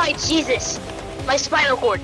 My Jesus! My spinal cord.